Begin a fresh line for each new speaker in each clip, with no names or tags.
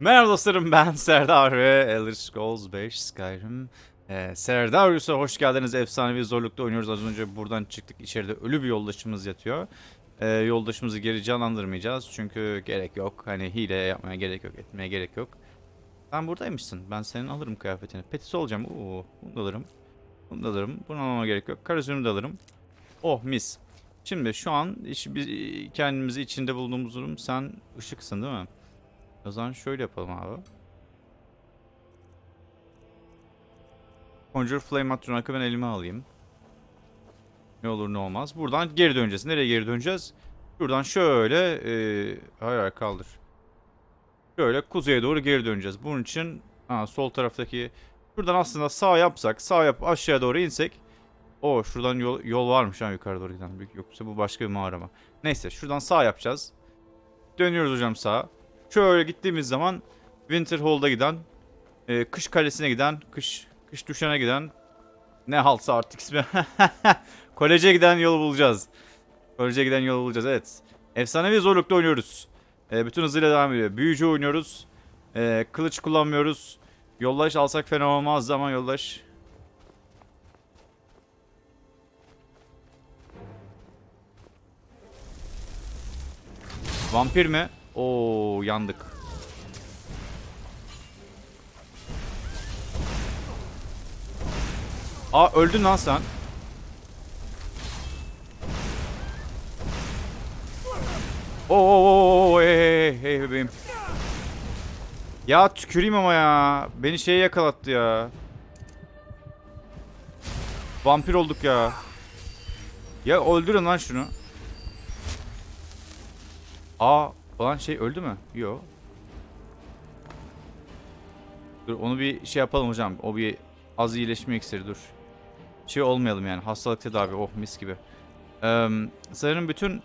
Merhaba dostlarım ben Serdar ve Elder Scrolls 5 Skyrim. Ee, Serdarius'a hoş geldiniz. Efsanevi zorlukta oynuyoruz. Az önce buradan çıktık. İçeride ölü bir yoldaşımız yatıyor. Ee, yoldaşımızı geri canlandırmayacağız. Çünkü gerek yok. Hani hile yapmaya gerek yok. Etmeye gerek yok. Sen buradaymışsın. Ben senin alırım kıyafetini. Petisi olacağım. Oo, bunu da alırım. Bunu da alırım. Bunu almama gerek yok. Karasını da alırım. Oh mis. Şimdi şu an iş, biz kendimizi içinde bulduğumuz durum sen ışıksın değil mi? O zaman şöyle yapalım abi. Conjure Flame Atronak'ı ben elime alayım. Ne olur ne olmaz. Buradan geri döneceğiz. Nereye geri döneceğiz? Şuradan şöyle... E, hayır hayır kaldır. Şöyle kuzeye doğru geri döneceğiz. Bunun için ha, sol taraftaki... Şuradan aslında sağ yapsak, sağ yap aşağıya doğru insek. O şuradan yol, yol varmış ha yukarı doğru giden. Yoksa bu başka bir mağara? Neyse şuradan sağ yapacağız. Dönüyoruz hocam sağa. Şöyle gittiğimiz zaman Winter Hall'da giden, e, kış kalesine giden, kış kış düşene giden ne halsa artık ismi. Koleje giden yolu bulacağız. Koleje giden yolu bulacağız evet. Efsanevi zorlukta oynuyoruz. E, bütün hızıyla devam ediyor. Büyücü oynuyoruz. E, kılıç kullanmıyoruz. Yollaş alsak fena olmaz ama yollaş. Vampir mi? Oo yandık. Aa öldün lan sen. Oo hey hey hey bebeğim. Ya tüküreyim ama ya. Beni şeye yakalattı ya. Vampir olduk ya. Ya öldürün lan şunu. Aa falan şey öldü mü? Yo. Dur onu bir şey yapalım hocam. O bir az iyileşme iksiri dur. Şey olmayalım yani. Hastalık tedavi. Oh mis gibi. Ee, sanırım bütün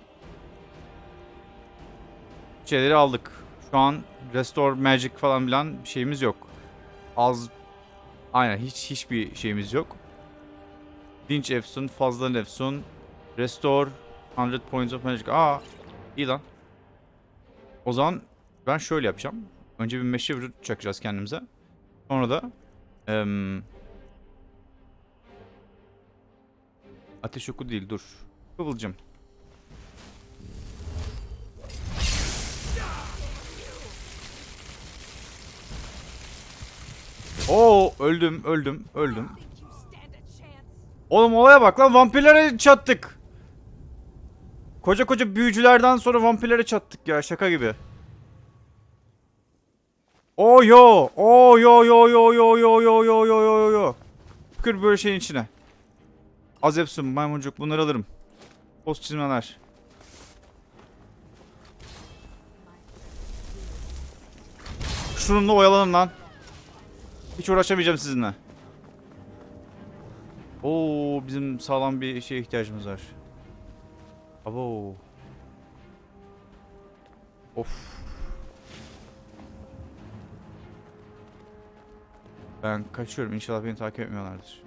şeyleri aldık. Şu an Restore Magic falan filan bir şeyimiz yok. Az Aynen hiç hiçbir şeyimiz yok. Dinç Efsun, fazla Efsun, Restore 100 Points of Magic. Aa iyi lan. O zaman ben şöyle yapacağım. Önce bir meşe vücut çakacağız kendimize. Sonra da em, ateş oku değil dur. Kıvılcım. Oo öldüm öldüm öldüm. Oğlum olaya bak lan vampirlere çattık. Koca koca büyücülerden sonra vampirlere çattık ya şaka gibi. Oh yo, oh yo yo yo yo yo yo yo yo yo yo. Tükür böyle şeyin içine. Azepsun, maymuncuk bunları alırım. Post çizmeler. Şununla oyalanın lan. Hiç uğraşamayacağım sizinle. Oo bizim sağlam bir şeye ihtiyacımız var. Abo. Of. Ben kaçıyorum. İnşallah beni takip etmiyorlardır.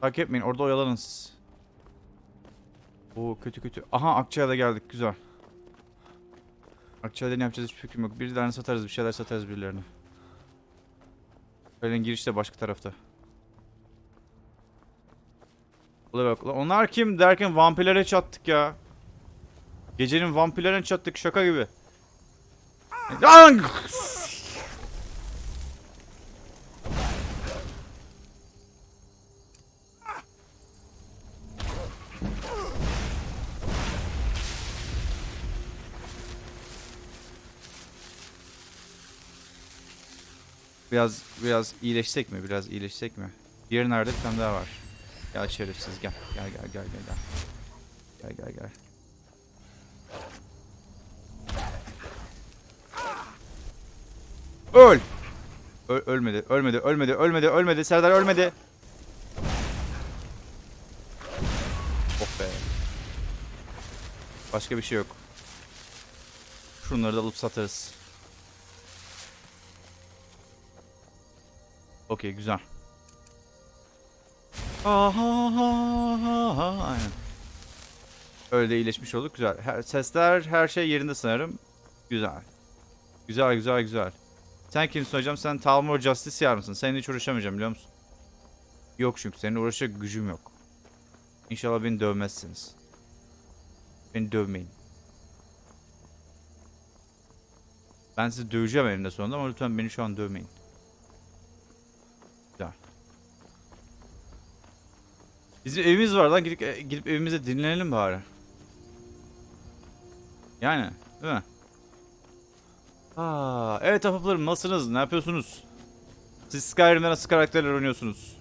Takip etmeyin. Orada oyalanın siz. Oo kötü kötü. Aha Akçay'a da geldik. Güzel. Akçay'da ne yapacağız hiç fikrim yok. Birilerini satarız. Bir şeyler satarız birilerine. Öyle giriş de başka tarafta. Ula bak. Onlar kim derken vampirlere çattık ya. Gecenin vampirlerine çattık şaka gibi. Biraz biraz iyileşsek mi? Biraz iyileşsek mi? Diğeri nerede? Bir daha var. Gel şerefsiz gel. Gel gel gel gel gel. Gel gel gel. Öl. Ö- ölmedi, ölmedi, ölmedi, ölmedi, ölmedi. Serdar ölmedi. Oh be. Başka bir şey yok. Şunları da alıp satarız. Okey, güzel. Aha, aynen. Öyle de iyileşmiş olduk. Güzel. Her, sesler, her şey yerinde sanırım. Güzel. Güzel, güzel, güzel. Sen kimsin hocam? Sen Talmor Justice mısın? Seninle hiç uğraşamayacağım biliyor musun? Yok çünkü seninle uğraşacak gücüm yok. İnşallah beni dövmezsiniz. Beni dövmeyin. Ben sizi döveceğim eninde sonunda ama lütfen beni şu an dövmeyin. Güzel. Bizim evimiz var lan gidip, e, gidip evimize dinlenelim bari. Yani değil mi? Aa, evet ahbaplarım nasılsınız? Ne yapıyorsunuz? Siz Skyrim'de nasıl karakterler oynuyorsunuz?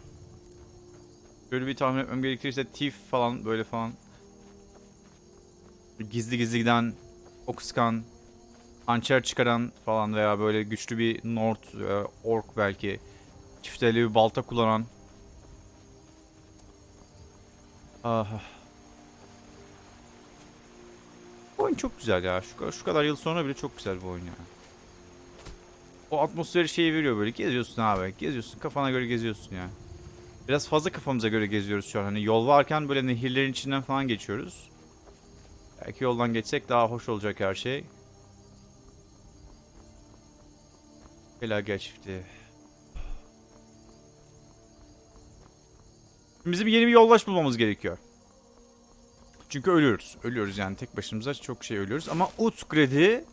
Böyle bir tahmin etmem gerekirse Thief falan böyle falan. Gizli gizli giden, ok sıkan, çıkaran falan veya böyle güçlü bir Nord, e, Ork belki. Çifteli bir balta kullanan. Ah. Bu oyun çok güzel ya. Şu, şu kadar yıl sonra bile çok güzel bu oyun ya. O atmosferi şeyi veriyor böyle. Geziyorsun abi. Geziyorsun. Kafana göre geziyorsun ya. Biraz fazla kafamıza göre geziyoruz şu an. Hani yol varken böyle nehirlerin içinden falan geçiyoruz. Belki yoldan geçsek daha hoş olacak her şey. Felaket çiftliği. Bizim yeni bir yoldaş bulmamız gerekiyor. Çünkü ölüyoruz. Ölüyoruz yani tek başımıza çok şey ölüyoruz. Ama Utgred'i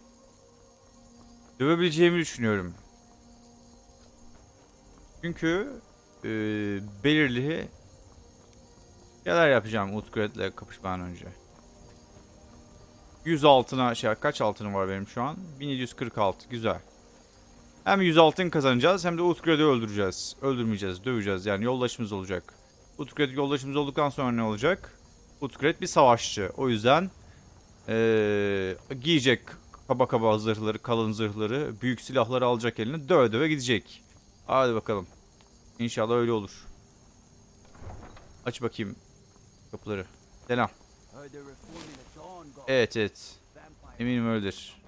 dövebileceğimi düşünüyorum. Çünkü e, belirli şeyler yapacağım Utgred'le kapışmadan önce. 100 altına şey kaç altınım var benim şu an? 1746 güzel. Hem 100 altın kazanacağız hem de Utgred'i öldüreceğiz. Öldürmeyeceğiz, döveceğiz. Yani yoldaşımız olacak. Utgred yoldaşımız olduktan sonra ne olacak? Utgred bir savaşçı. O yüzden ee, giyecek kaba kaba zırhları, kalın zırhları, büyük silahları alacak eline döve döve gidecek. Hadi bakalım. İnşallah öyle olur. Aç bakayım kapıları. Selam. Evet evet. Eminim öyledir.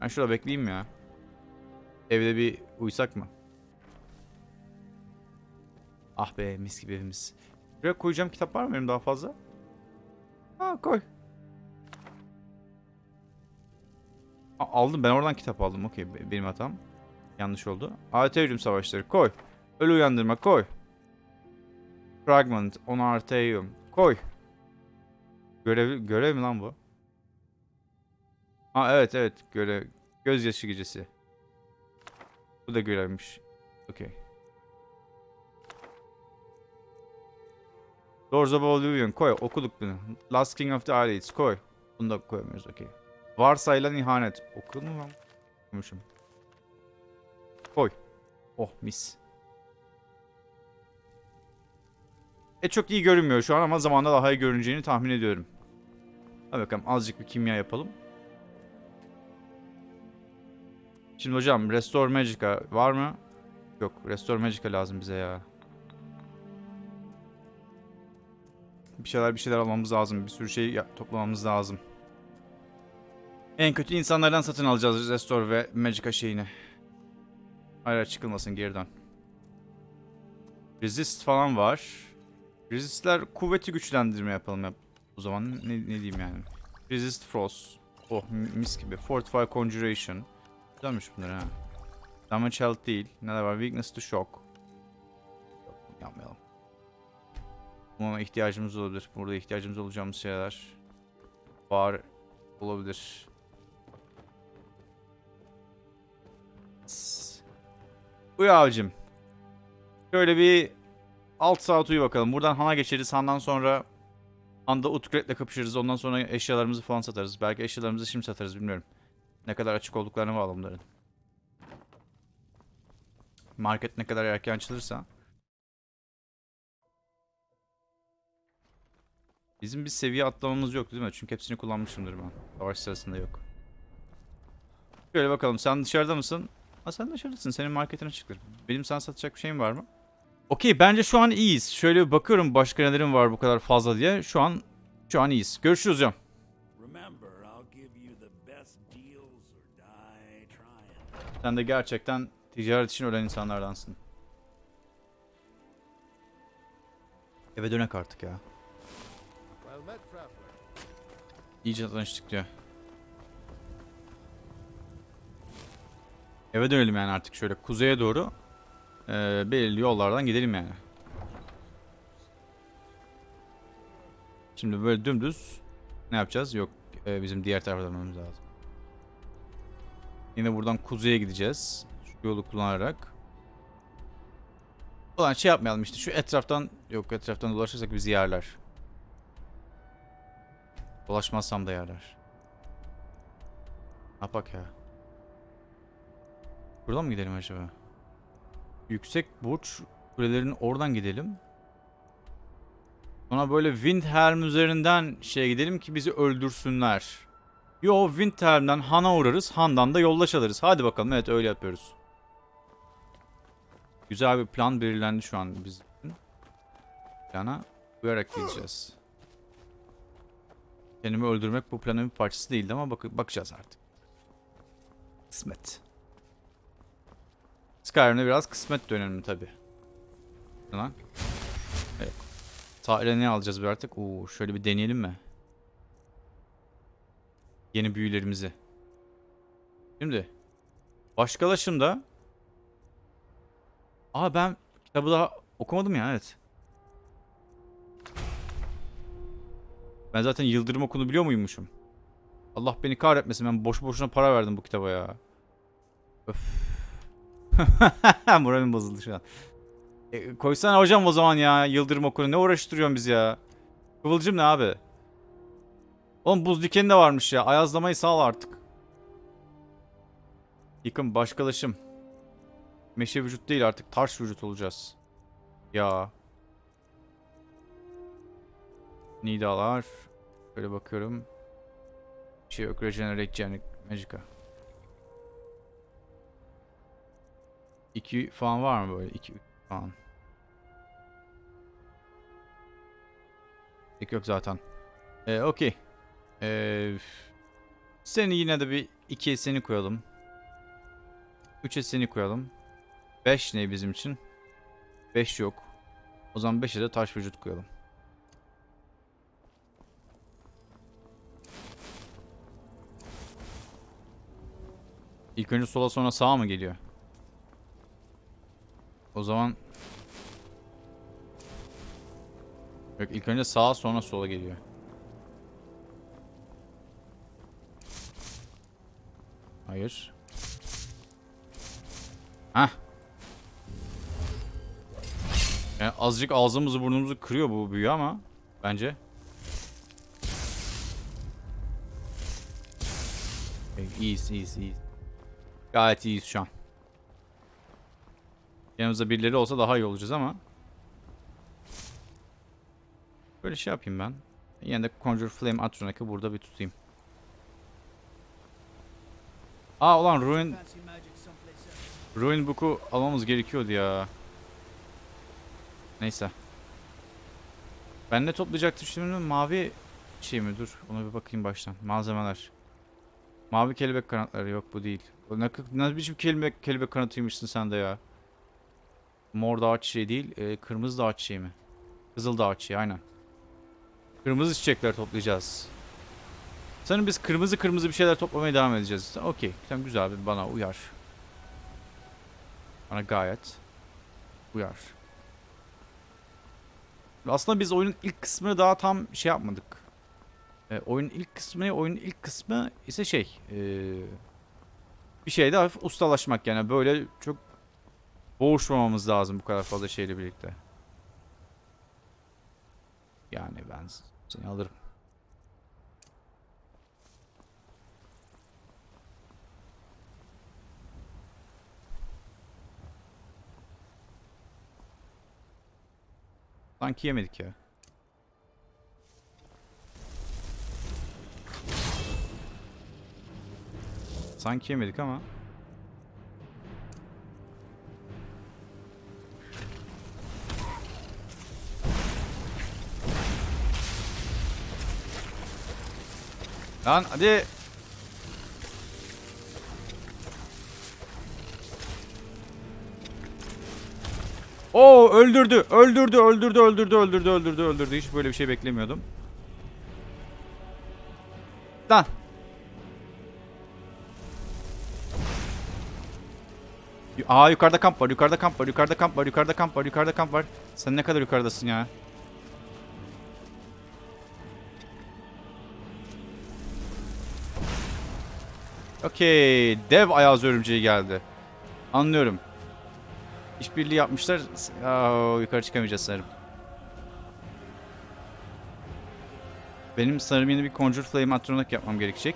Ben şurada bekleyeyim ya. Evde bir uyusak mı? Ah be mis gibi evimiz. Buraya koyacağım kitap var mı benim daha fazla? Ha koy. Aldım ben oradan kitap aldım. Okey be- benim hatam. Yanlış oldu. Arterium savaşları koy. Ölü uyandırma koy. Fragment on Arterium koy. Görev, görev mi lan bu? Ha evet evet görev. Gözyaşı gecesi. Bu da görevmiş. Okey. Doors of Oblivion koy okuduk bunu. Last King of the Aliens koy. Bunu da koyamıyoruz okey. Varsayılan ihanet. Okudun mu lan? Okumuşum. Koy. Oh mis. E çok iyi görünmüyor şu an ama zamanda daha iyi görüneceğini tahmin ediyorum. Hadi bakalım azıcık bir kimya yapalım. Şimdi hocam Restore Magica var mı? Yok Restore Magica lazım bize ya. Bir şeyler bir şeyler almamız lazım. Bir sürü şey toplamamız lazım. En kötü insanlardan satın alacağız Restore ve Magica şeyini. Hayır çıkılmasın geri dön. Resist falan var. Resistler kuvveti güçlendirme yapalım yap. O zaman ne, ne diyeyim yani. Resist Frost. Oh mis gibi. Fortify Conjuration. Güzelmiş bunlar ha. Damage Health değil. Neler var? Weakness to Shock. Yok yapmayalım. Buna ihtiyacımız olabilir. Burada ihtiyacımız olacağımız şeyler var olabilir. Uyu abicim. Şöyle bir alt saat uyu bakalım. Buradan Han'a geçeriz. Han'dan sonra Han'da Utgred'le kapışırız. Ondan sonra eşyalarımızı falan satarız. Belki eşyalarımızı şimdi satarız bilmiyorum. Ne kadar açık olduklarını bağlı bunların. Market ne kadar erken açılırsa. Bizim bir seviye atlamamız yok değil mi? Çünkü hepsini kullanmışımdır ben. Savaş sırasında yok. Şöyle bakalım sen dışarıda mısın? Ha sen dışarıdasın. Senin marketine çıktır. Benim sana satacak bir şeyim var mı? Okey bence şu an iyiyiz. Şöyle bir bakıyorum başka nelerim var bu kadar fazla diye. Şu an şu an iyiyiz. Görüşürüz
trying.
Sen de gerçekten ticaret için ölen insanlardansın. Eve dönek artık ya. İyice tanıştık diyor. Eve dönelim yani artık şöyle kuzeye doğru. Ee, belirli yollardan gidelim yani. Şimdi böyle dümdüz ne yapacağız? Yok e, bizim diğer tarafa dönmemiz lazım. Yine buradan kuzeye gideceğiz. Şu yolu kullanarak. Ulan şey yapmayalım işte şu etraftan yok etraftan dolaşırsak bizi yerler. Dolaşmazsam da yerler. Ne yapak ya? Buradan mı gidelim acaba? Yüksek burç kulelerin oradan gidelim. Sonra böyle Windhelm üzerinden şeye gidelim ki bizi öldürsünler. Yo Windhelm'den Han'a uğrarız. Han'dan da yollaş alırız. Hadi bakalım evet öyle yapıyoruz. Güzel bir plan belirlendi şu an bizim. Plana uyarak gideceğiz. Kendimi öldürmek bu planın bir parçası değildi ama bak bakacağız artık. Kısmet. Skyrim'de biraz kısmet dönemi tabi. Lan. Evet. Sahile ne alacağız bir artık? Oo, şöyle bir deneyelim mi? Yeni büyülerimizi. Şimdi. Başkalaşımda. Aa ben kitabı daha okumadım ya evet. Ben zaten Yıldırım okunu biliyor muymuşum? Allah beni kahretmesin ben boş boşuna para verdim bu kitaba ya. Öf. Moralim bozuldu şu an. E, koysana hocam o zaman ya Yıldırım okunu ne uğraştırıyorsun biz ya? Kıvılcım ne abi? Oğlum buz dikeni de varmış ya. Ayazlamayı sağ artık. Yıkım başkalaşım. Meşe vücut değil artık taş vücut olacağız. Ya. Nidalar. Böyle bakıyorum. Bir şey yok. Regenerate Magica. 2 falan var mı böyle? 2 falan. Pek yok zaten. Ee, okey. Ee, seni yine de bir 2'ye seni koyalım. 3'e seni koyalım. 5 ne bizim için? 5 yok. O zaman 5'e de taş vücut koyalım. İlk önce sola sonra sağa mı geliyor? O zaman Yok ilk önce sağa sonra sola geliyor. Hayır. Hah. Yani azıcık ağzımızı burnumuzu kırıyor bu büyü ama bence. İyiyiz iyiyiz iyiyiz. Gayet iyiyiz şu an. Yanımızda birileri olsa daha iyi olacağız ama. Böyle şey yapayım ben. Yine de Conjure Flame Atronach'ı burada bir tutayım. Aa ulan Ruin Ruin Book'u almamız gerekiyordu ya. Neyse. Ben ne toplayacaktım şimdi? Mavi şey mi? Dur. Ona bir bakayım baştan. Malzemeler. Mavi kelebek kanatları yok bu değil. Ne, ne biçim kelebek, kelebek kanatıymışsın sen de ya. Mor da ağaç çiçeği değil. E, kırmızı da ağaç çiçeği mi? Kızıl da ağaç çiçeği aynen. Kırmızı çiçekler toplayacağız. Sanırım biz kırmızı kırmızı bir şeyler toplamaya devam edeceğiz. Okey. Tamam güzel bana uyar. Bana gayet uyar. Aslında biz oyunun ilk kısmını daha tam şey yapmadık. E, oyunun ilk kısmı oyunun ilk kısmı ise şey e, bir şeyde hafif ustalaşmak yani böyle çok boğuşmamamız lazım bu kadar fazla şeyle birlikte. Yani ben seni alırım. Sanki yemedik ya. Sanki yemedik ama. Lan hadi. Oo öldürdü. Öldürdü, öldürdü, öldürdü, öldürdü, öldürdü, öldürdü. Hiç böyle bir şey beklemiyordum. Lan. Aa yukarıda kamp var, yukarıda kamp var, yukarıda kamp var, yukarıda kamp var, yukarıda kamp var. Sen ne kadar yukarıdasın ya? Okey. Dev ayaz örümceği geldi. Anlıyorum. İşbirliği yapmışlar. Aa, yukarı çıkamayacağız sanırım. Benim sanırım yeni bir Conjure Flame Atronak yapmam gerekecek.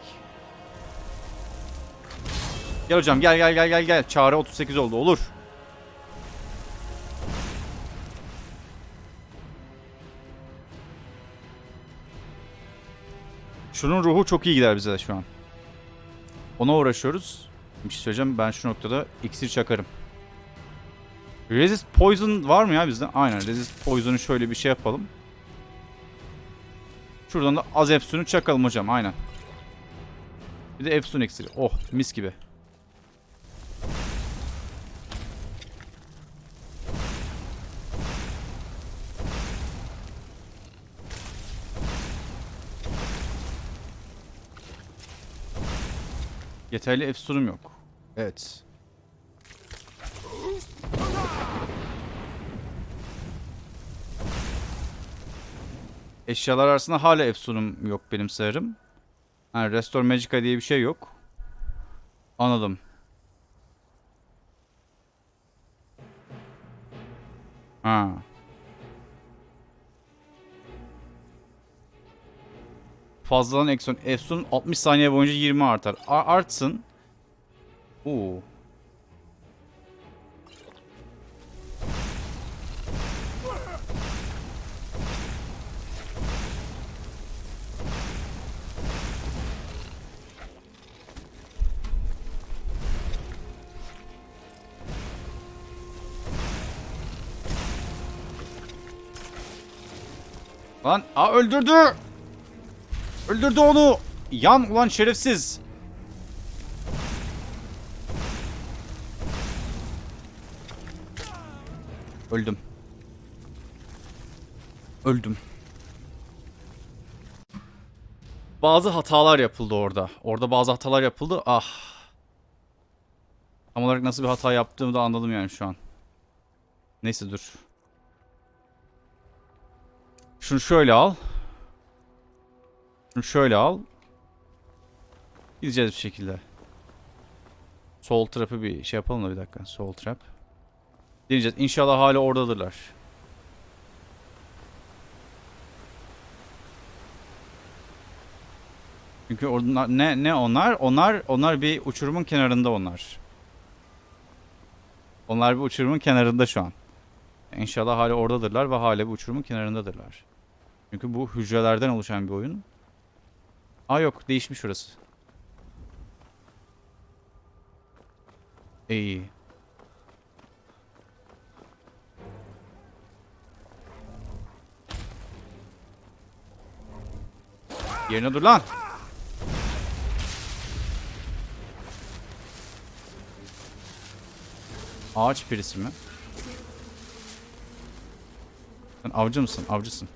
Gel hocam gel gel gel gel gel. Çağrı 38 oldu olur. Şunun ruhu çok iyi gider bize şu an. Ona uğraşıyoruz. Bir şey söyleyeceğim ben şu noktada iksir çakarım. Resist Poison var mı ya bizde? Aynen Resist Poison'u şöyle bir şey yapalım. Şuradan da az Epsun'u çakalım hocam aynen. Bir de Epsun iksiri. Oh mis gibi. Yeterli Efsun'um yok. Evet. Eşyalar arasında hala Efsun'um yok benim sanırım. Ha, Restore Magica diye bir şey yok. Anladım. Ha. Fazladan Exxon. Efsun 60 saniye boyunca 20 artar. A artsın. Oo. Lan aa öldürdü. Öldürdü onu. Yan ulan şerefsiz. Öldüm. Öldüm. Bazı hatalar yapıldı orada. Orada bazı hatalar yapıldı. Ah. Tam olarak nasıl bir hata yaptığımı da anladım yani şu an. Neyse dur. Şunu şöyle al. Şunu şöyle al. Gideceğiz bir şekilde. Sol trap'ı bir şey yapalım da bir dakika. Sol trap. Deneyeceğiz. İnşallah hala oradadırlar. Çünkü onlar ne ne onlar? Onlar onlar bir uçurumun kenarında onlar. Onlar bir uçurumun kenarında şu an. İnşallah hala oradadırlar ve hala bir uçurumun kenarındadırlar. Çünkü bu hücrelerden oluşan bir oyun. Aa yok değişmiş orası. İyi. Yerine dur lan. Ağaç perisi mi? Sen avcı mısın? Avcısın.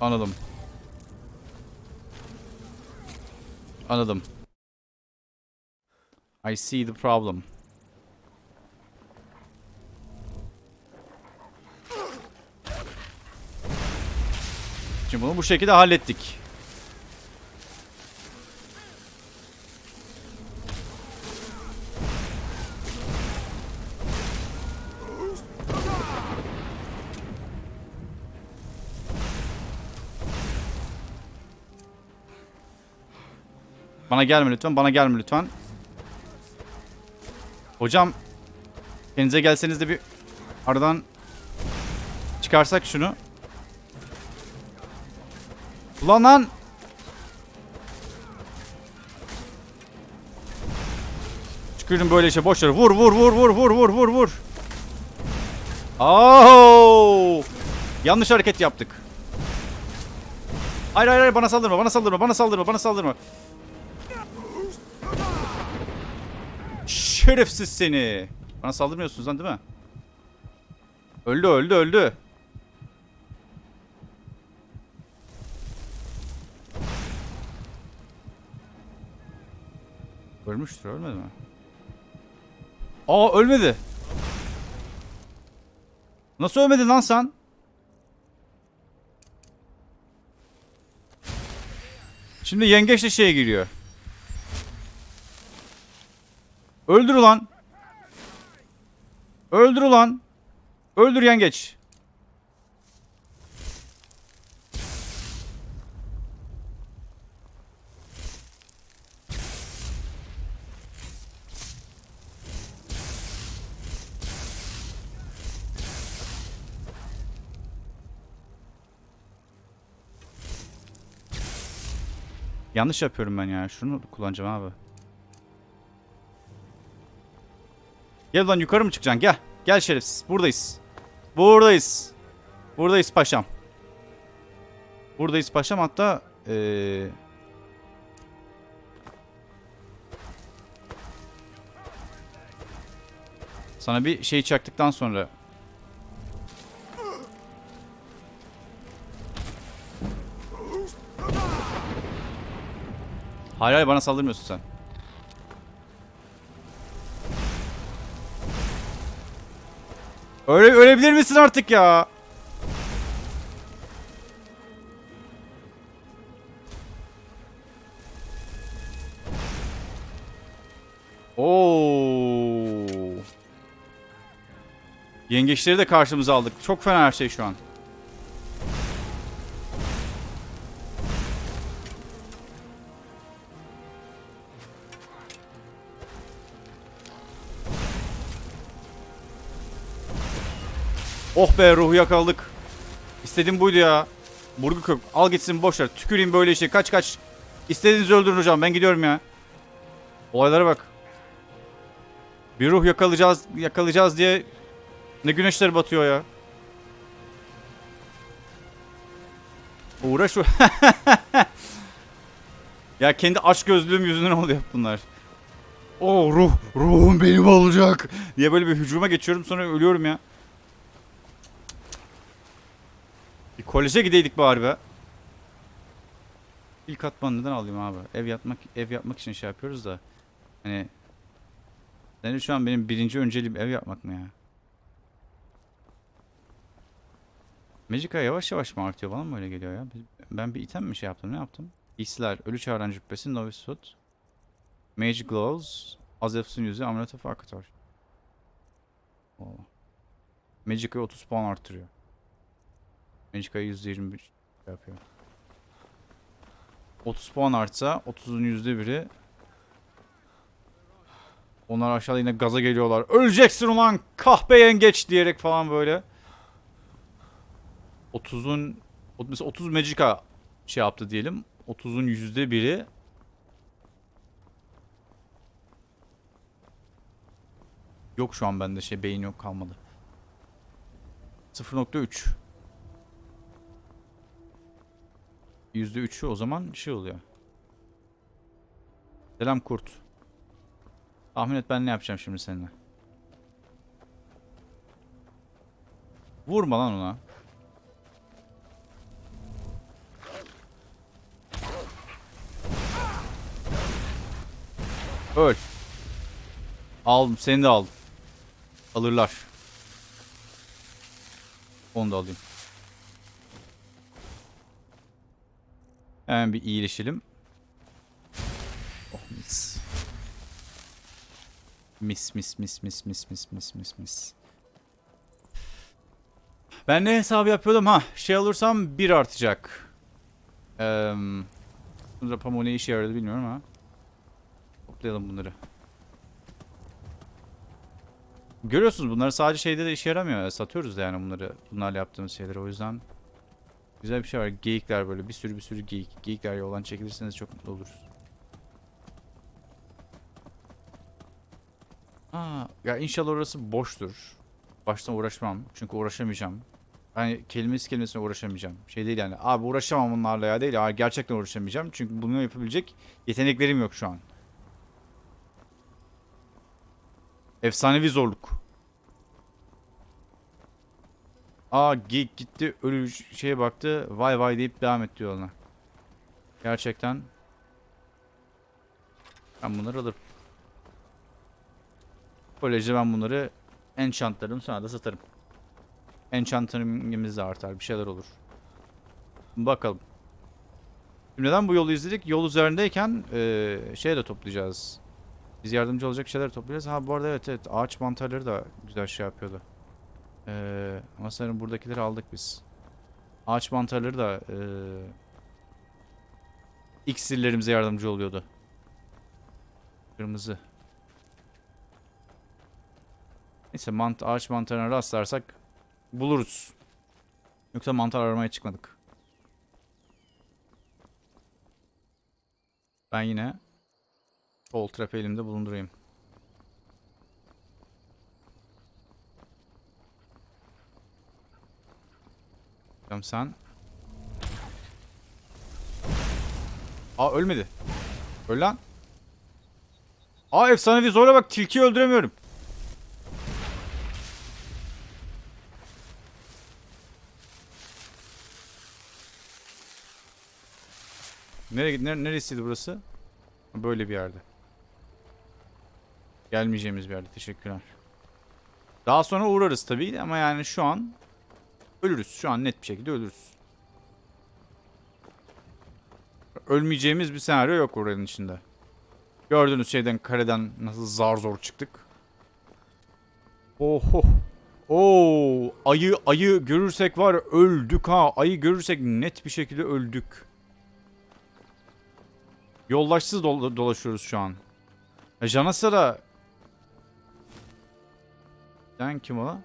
Anladım. Anladım. I see the problem. Şimdi bunu bu şekilde hallettik. Bana gelme lütfen. Bana gelme lütfen. Hocam. Kendinize gelseniz de bir aradan çıkarsak şunu. Ulan lan. Tükürdüm böyle işe boş ver. Vur vur vur vur vur vur vur vur. Oh! Yanlış hareket yaptık. Hayır hayır hayır bana saldırma bana saldırma bana saldırma bana saldırma. şerefsiz seni. Bana saldırmıyorsunuz lan değil mi? Öldü öldü öldü. Ölmüştür ölmedi mi? Aa ölmedi. Nasıl ölmedin lan sen? Şimdi yengeç de şeye giriyor. Öldür ulan. Öldür ulan. Öldür yengeç. Yanlış yapıyorum ben ya. Şunu kullanacağım abi. Gel lan yukarı mı çıkacaksın? Gel. Gel şerefsiz. Buradayız. Buradayız. Buradayız paşam. Buradayız paşam hatta ee... Sana bir şey çaktıktan sonra Hayır hayır bana saldırmıyorsun sen. Öyle ölebilir misin artık ya? Oo. Yengeçleri de karşımıza aldık. Çok fena her şey şu an. Oh be ruhu yakaladık. İstediğim buydu ya. Burgu kök. Al gitsin boş ver. Tüküreyim böyle işe. Kaç kaç. İstediğinizi öldürün hocam. Ben gidiyorum ya. Olaylara bak. Bir ruh yakalayacağız yakalayacağız diye ne güneşler batıyor ya. Uğraş Ya kendi aç gözlüğüm yüzünden oluyor bunlar. O ruh, ruhum benim olacak diye böyle bir hücuma geçiyorum sonra ölüyorum ya. Bir koleje gideydik bari be. İlk atman neden alayım abi? Ev yapmak ev yapmak için şey yapıyoruz da. Hani yani şu an benim birinci önceliğim ev yapmak mı ya? Magica yavaş yavaş mı artıyor bana mı öyle geliyor ya? Ben bir item mi şey yaptım ne yaptım? İsler, Ölü Çağıran Cübbesi, Novice Hood, Mage Gloves, Azefsun Yüzü, Amulet of Arkator. Oo. Magica'yı 30 puan arttırıyor. Magica'yı %21 şey yapıyor. 30 puan artsa 30'un %1'i onlar aşağıda yine gaza geliyorlar. Öleceksin ulan kahpe yengeç diyerek falan böyle. 30'un o- mesela 30 Magica şey yaptı diyelim. 30'un %1'i Yok şu an bende şey beyin yok kalmadı. 0.3 %3'ü o zaman şey oluyor. Selam kurt. Tahmin et ben ne yapacağım şimdi seninle. Vurma lan ona. Öl. Aldım. Seni de aldım. Alırlar. Onu da alayım. Hemen bir iyileşelim. Oh mis. Mis mis mis mis mis mis mis mis mis. Ben ne hesabı yapıyordum? Ha şey alırsam bir artacak. Eee... Pamuğu ne işe yaradı bilmiyorum ama. Toplayalım bunları. Görüyorsunuz bunları sadece şeyde de işe yaramıyor. Satıyoruz yani bunları. Bunlarla yaptığımız şeyleri o yüzden. Güzel bir şey var. Geyikler böyle bir sürü bir sürü geyik. Geyikler yoldan çekilirseniz çok mutlu oluruz. Aa, ya inşallah orası boştur. Baştan uğraşmam. Çünkü uğraşamayacağım. Yani kelimesi kelimesine uğraşamayacağım. Şey değil yani. Abi uğraşamam bunlarla ya değil. Ya, gerçekten uğraşamayacağım. Çünkü bunu yapabilecek yeteneklerim yok şu an. Efsanevi zorluk. Aa geyik gitti ölü şeye baktı vay vay deyip devam etti yoluna. Gerçekten. Ben bunları alırım. Böylece ben bunları enchantlarım sonra da satarım. Enchantımız de artar. Bir şeyler olur. Bakalım. Şimdi neden bu yolu izledik? Yol üzerindeyken eee şey de toplayacağız. Biz yardımcı olacak şeyler toplayacağız. Ha bu arada evet evet ağaç mantarları da güzel şey yapıyordu. Eee ama sanırım buradakileri aldık biz. Ağaç mantarları da eee iksirlerimize yardımcı oluyordu. Kırmızı. Neyse mant ağaç mantarına rastlarsak buluruz. Yoksa mantar aramaya çıkmadık. Ben yine sol trap elimde bulundurayım. Tamam sen. Aa ölmedi. Öl lan. Aa efsanevi zorla bak tilkiyi öldüremiyorum. Nereye, nere, neresiydi burası? Böyle bir yerde. Gelmeyeceğimiz bir yerde. Teşekkürler. Daha sonra uğrarız tabii ama yani şu an ölürüz. Şu an net bir şekilde ölürüz. Ölmeyeceğimiz bir senaryo yok oranın içinde. Gördüğünüz şeyden kareden nasıl zar zor çıktık. Oho. Oo, ayı ayı görürsek var öldük ha. Ayı görürsek net bir şekilde öldük. Yoldaşsız dol- dolaşıyoruz şu an. E, Janasara... Sen kim o?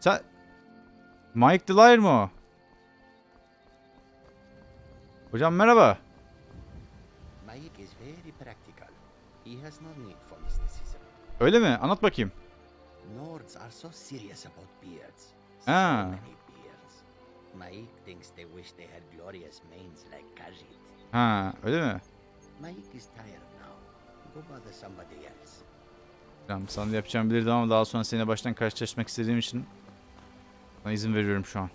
Sen... Mike Delier mı o? Hocam merhaba.
Mike is very practical. He has no need for mysticism.
Öyle mi? Anlat bakayım.
Nords are so serious about beards. So many beards. Mike thinks they wish they had glorious manes like Khajiit.
Ha, öyle mi?
Mike is tired now. Go bother somebody else.
Tamam, sana yapacağım bilirdim ama daha sonra seninle baştan karşılaşmak istediğim için sana izin veriyorum şu an.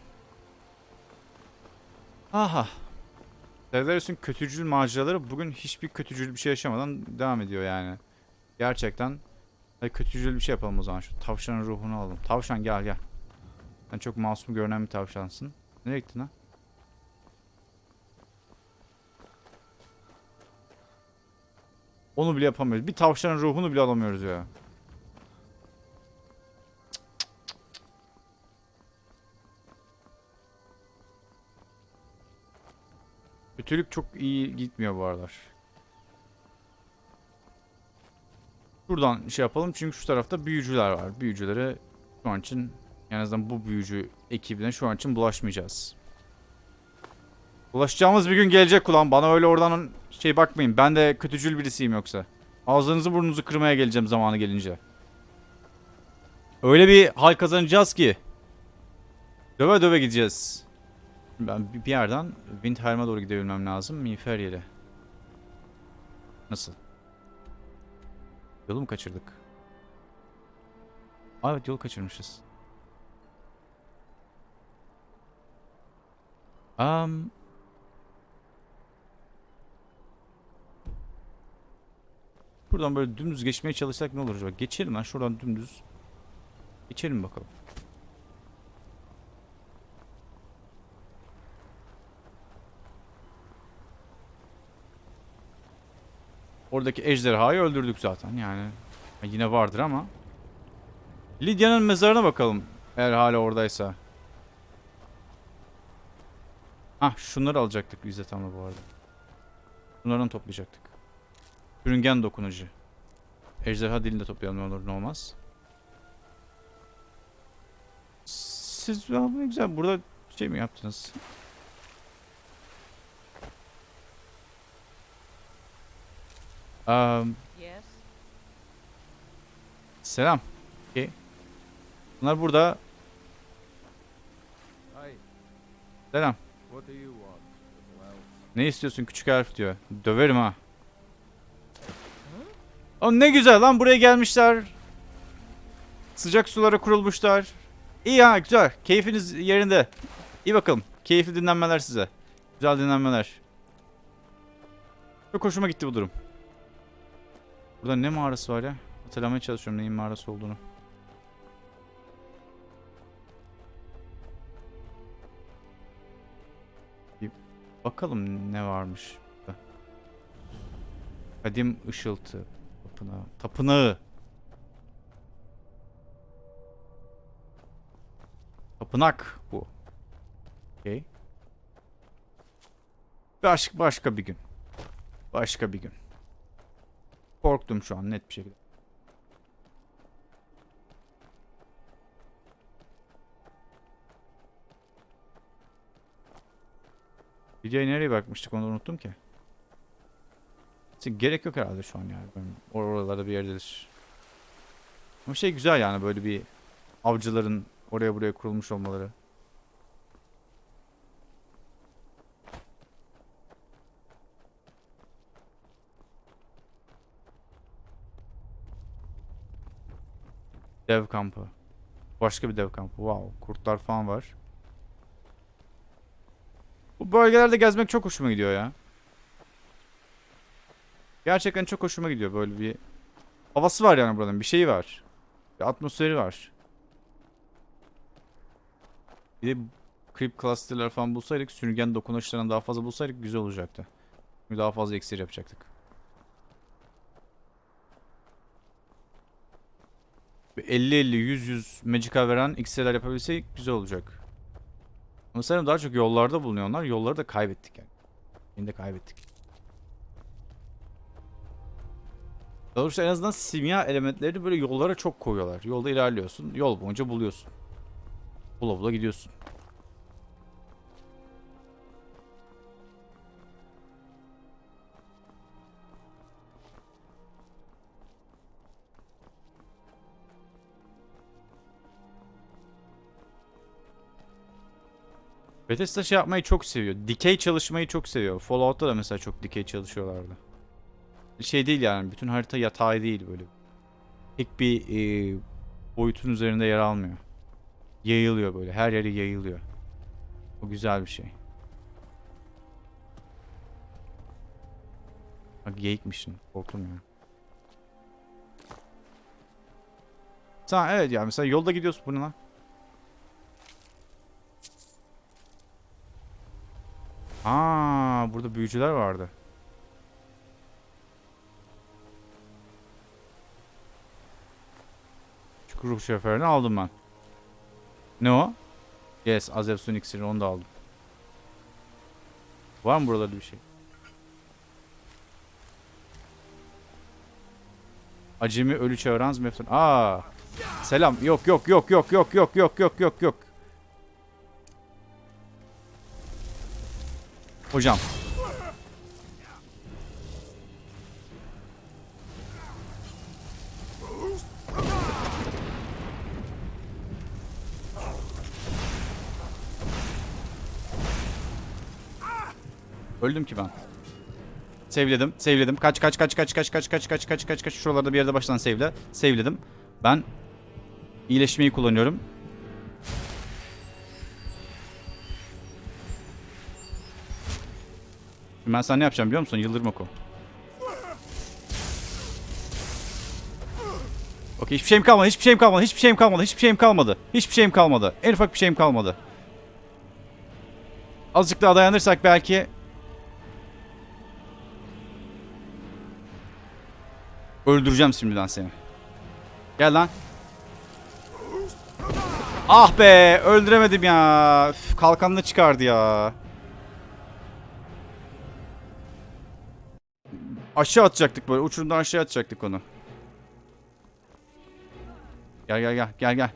Aha. Devleris'in kötücül maceraları bugün hiçbir kötücül bir şey yaşamadan devam ediyor yani. Gerçekten. Hadi kötücül bir şey yapalım o zaman. Şu tavşanın ruhunu alalım. Tavşan gel gel. Sen çok masum görünen bir tavşansın. Nereye gittin ha? Onu bile yapamıyoruz. Bir tavşanın ruhunu bile alamıyoruz ya. Kötülük çok iyi gitmiyor bu aralar. Şuradan şey yapalım çünkü şu tarafta büyücüler var. Büyücülere şu an için en azından bu büyücü ekibine şu an için bulaşmayacağız. Bulaşacağımız bir gün gelecek ulan. Bana öyle oradan şey bakmayın. Ben de kötücül birisiyim yoksa. Ağzınızı burnunuzu kırmaya geleceğim zamanı gelince. Öyle bir hal kazanacağız ki. Döve döve gideceğiz. Ben bir yerden Windhelm'e doğru gidebilmem lazım. Miğfer. Nasıl? Yolu mu kaçırdık? Aa, evet yolu kaçırmışız. Um, Buradan böyle dümdüz geçmeye çalışsak ne olur acaba? Geçelim lan şuradan dümdüz. Geçelim bakalım. Oradaki ejderhayı öldürdük zaten yani. Yine vardır ama. Lidya'nın mezarına bakalım. Eğer hala oradaysa. Ah şunları alacaktık biz de tam da bu arada. Bunlardan toplayacaktık. Sürüngen dokunucu. Ejderha dilini de toplayalım olur ne olmaz. Siz ne güzel burada şey mi yaptınız? Um,
Yes.
selam. Okay. Bunlar burada.
Hi,
Selam.
what do you want?
Ne istiyorsun küçük harf diyor. Döverim ha. O ne güzel lan buraya gelmişler. Sıcak sulara kurulmuşlar. İyi ha güzel. Keyfiniz yerinde. İyi bakalım. Keyifli dinlenmeler size. Güzel dinlenmeler. Çok hoşuma gitti bu durum. Burada ne mağarası var ya? Hatırlamaya çalışıyorum neyin mağarası olduğunu. Bir bakalım ne varmış. burada. Kadim ışıltı. Tapınağı. Tapınağı. Tapınak bu. Okey. Başka, başka bir gün. Başka bir gün. Korktum şu an net bir şekilde. Videoya nereye bakmıştık onu unuttum ki. Neyse, Gerek yok herhalde şu an yani. Ben oralarda bir yerdedir. Ama şey güzel yani böyle bir avcıların oraya buraya kurulmuş olmaları. Dev kampı. Başka bir dev kampı. Wow. Kurtlar falan var. Bu bölgelerde gezmek çok hoşuma gidiyor ya. Gerçekten çok hoşuma gidiyor böyle bir havası var yani buranın bir şeyi var. Bir atmosferi var. Bir de creep cluster'lar falan bulsaydık sürüngen dokunuşlarını daha fazla bulsaydık güzel olacaktı. Çünkü daha fazla iksir yapacaktık. 50-50 100-100 magica veren iksirler yapabilsek güzel olacak. Ama sanırım daha çok yollarda bulunuyorlar. Yolları da kaybettik yani. Yine de kaybettik. Doğrusu en azından simya elementlerini böyle yollara çok koyuyorlar. Yolda ilerliyorsun. Yol boyunca buluyorsun. Bula bula gidiyorsun. Bethesda şey yapmayı çok seviyor. Dikey çalışmayı çok seviyor. Fallout'ta da mesela çok dikey çalışıyorlardı. Şey değil yani bütün harita yatay değil böyle. Tek bir e, boyutun üzerinde yer almıyor. Yayılıyor böyle. Her yere yayılıyor. O güzel bir şey. Bak geyikmişsin. Korktum ya. Tamam evet ya mesela yolda gidiyorsun bu ne lan? Aa, burada büyücüler vardı. Çukur ruh şoförünü aldım ben. Ne o? Yes, Azev Sun iksiri onu da aldım. Var mı buralarda bir şey? Acemi ölü çağıran Zmefton. Aa. Selam. Yok yok yok yok yok yok yok yok yok yok. Hocam. Öldüm ki ben. Sevledim, sevledim. Kaç kaç kaç kaç kaç kaç kaç kaç kaç kaç kaç şuralarda bir yerde baştan sevle. Sevledim. Ben iyileşmeyi kullanıyorum. Ben sana ne yapacağım biliyor musun? Yıldırım oku. Okey hiçbir şeyim kalmadı, hiçbir şeyim kalmadı, hiçbir şeyim kalmadı, hiçbir şeyim kalmadı. Hiçbir şeyim kalmadı. En ufak bir şeyim kalmadı. Azıcık daha dayanırsak belki... Öldüreceğim şimdiden seni. Gel lan. Ah be öldüremedim ya. Üf, kalkanını çıkardı ya. Aşağı atacaktık böyle. Uçurumdan aşağı atacaktık onu. Gel gel gel gel gel.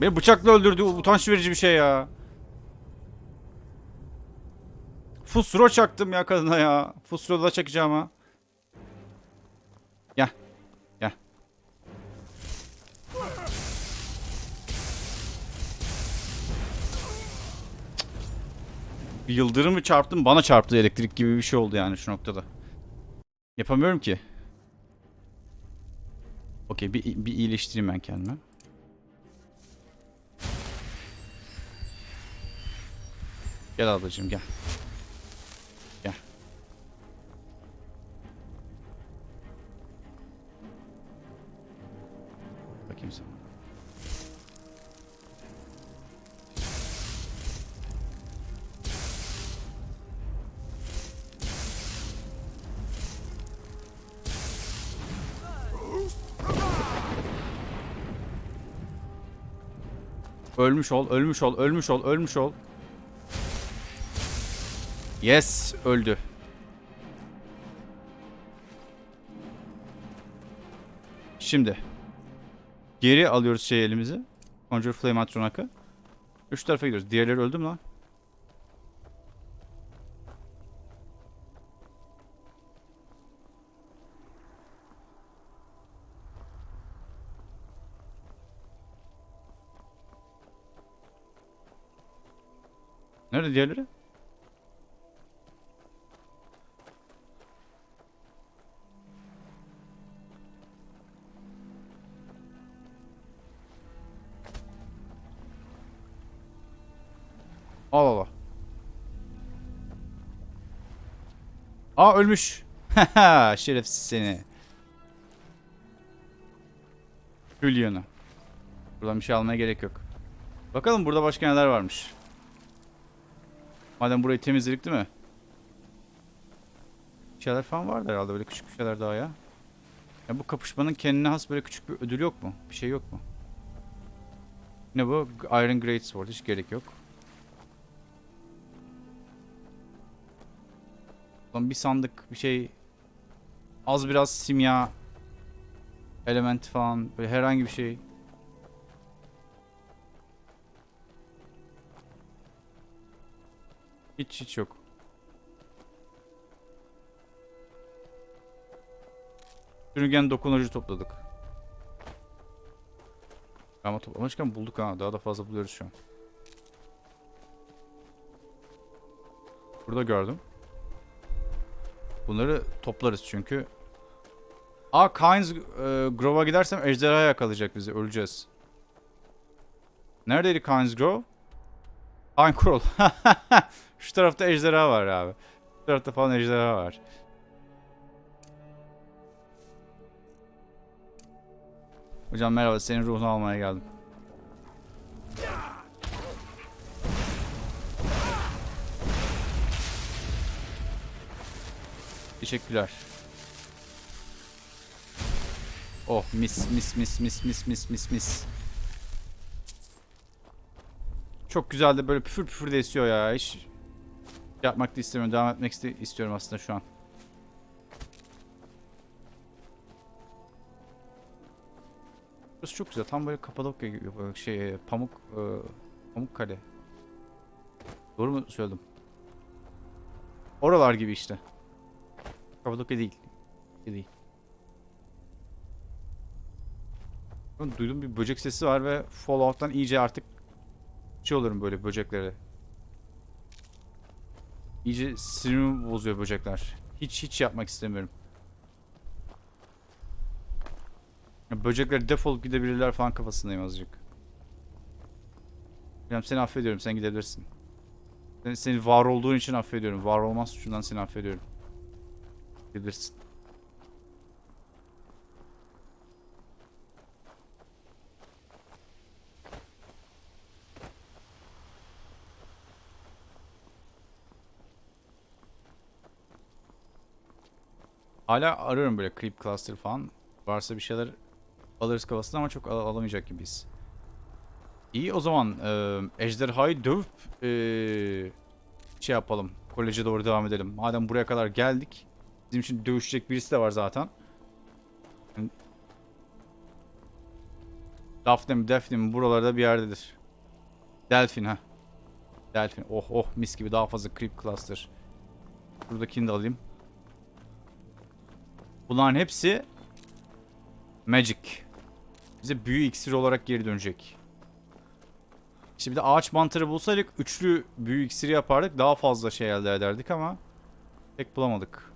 Beni bıçakla öldürdü. Utanç verici bir şey ya. Fusro çaktım ya kadına ya. Fusro da çakacağım ha. yıldırım mı çarptı? Bana çarptı elektrik gibi bir şey oldu yani şu noktada. Yapamıyorum ki. Okey bir, bir iyileştireyim ben kendimi. Gel ablacığım gel. Ölmüş ol, ölmüş ol, ölmüş ol, ölmüş ol. Yes, öldü. Şimdi geri alıyoruz şey elimizi. Conjure Flame Atronak'ı. Üç tarafa gidiyoruz. Diğerleri öldü mü lan? Nerede diğerleri? Al al. Aa ölmüş. Şerefsiz seni. Julian'ı. Buradan bir şey almaya gerek yok. Bakalım burada başka neler varmış. Madem burayı temizledik değil mi? Bir şeyler falan vardı herhalde böyle küçük bir şeyler daha ya. Ya bu kapışmanın kendine has böyle küçük bir ödül yok mu? Bir şey yok mu? Ne bu? Iron Great Sword hiç gerek yok. Lan bir sandık bir şey az biraz simya element falan böyle herhangi bir şey. Hiç hiç yok. Sürüngen dokunucu topladık. Ama toplamışken bulduk ha. Daha da fazla buluyoruz şu an. Burada gördüm. Bunları toplarız çünkü. Aa Kynes e, Grove'a gidersem ejderha yakalayacak bizi. Öleceğiz. Neredeydi Kynes Grove? Coral. Şu tarafta ejderha var abi. Şu tarafta falan ejderha var. Hocam merhaba senin ruhunu almaya geldim. Teşekkürler. Oh mis mis mis mis mis mis mis mis. Çok güzel de böyle püfür püfür de esiyor ya. Hiç yapmak da istemiyorum. Devam etmek iste- istiyorum aslında şu an. Burası çok güzel. Tam böyle Kapadokya gibi şey pamuk e, pamuk kale. Doğru mu söyledim? Oralar gibi işte. Kapadokya değil. değil. Duydum bir böcek sesi var ve Fallout'tan iyice artık şey olurum böyle böceklere. İyice sinirimi bozuyor böcekler. Hiç hiç yapmak istemiyorum. Böcekler defolup gidebilirler falan kafasındayım azıcık. Yani seni affediyorum sen gidebilirsin. Seni, seni var olduğun için affediyorum. Var olmaz suçundan seni affediyorum. Gidebilirsin. Hala arıyorum böyle creep cluster falan. Varsa bir şeyler alırız kafasına ama çok al- alamayacak gibiyiz. İyi o zaman e, ejderhayı dövüp e, şey yapalım. Koleje doğru devam edelim. Madem buraya kadar geldik. Bizim için dövüşecek birisi de var zaten. Daphne mi buralarda bir yerdedir. Delphin ha. Delphin. Oh oh mis gibi daha fazla creep cluster. Buradakini de alayım. Bunların hepsi magic. Bize büyü iksiri olarak geri dönecek. Şimdi de ağaç mantarı bulsaydık üçlü büyü iksiri yapardık. Daha fazla şey elde ederdik ama pek bulamadık.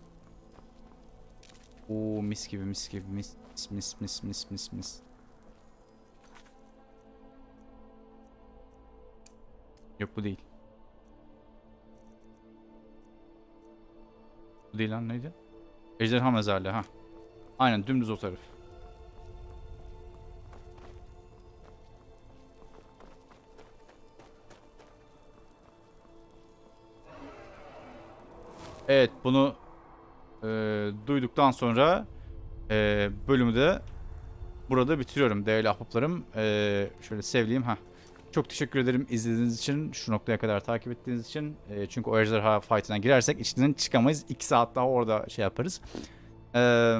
Oo mis gibi mis gibi mis mis mis mis mis mis. Yok bu değil. Bu değil lan neydi? Ejderha mezarlığı ha. Aynen dümdüz o taraf. Evet bunu e, duyduktan sonra e, bölümü de burada bitiriyorum değerli ahbaplarım. E, şöyle sevdiğim ha. Çok teşekkür ederim izlediğiniz için, şu noktaya kadar takip ettiğiniz için. E, çünkü o ejderha fight'ına girersek içinden çıkamayız. 2 saat daha orada şey yaparız. Eee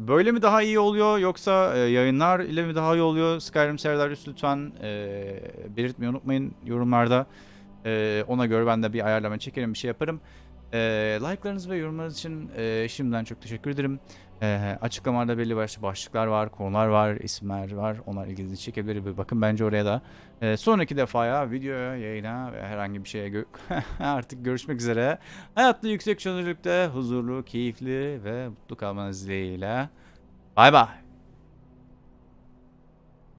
Böyle mi daha iyi oluyor yoksa e, yayınlar ile mi daha iyi oluyor? Skyrim severler lütfen e, belirtmeyi unutmayın yorumlarda. E, ona göre ben de bir ayarlama çekerim bir şey yaparım. E, like'larınız ve yorumlarınız için e, şimdiden çok teşekkür ederim. E, açıklamalarda belli başlı başlıklar var, konular var, isimler var. Onlar ilginizi çekebilir. Bir bakın bence oraya da. E, sonraki defaya, videoya, yayına ve herhangi bir şeye gö- artık görüşmek üzere. Hayatta yüksek çözünürlükte huzurlu, keyifli ve mutlu kalmanız dileğiyle. Bay bay.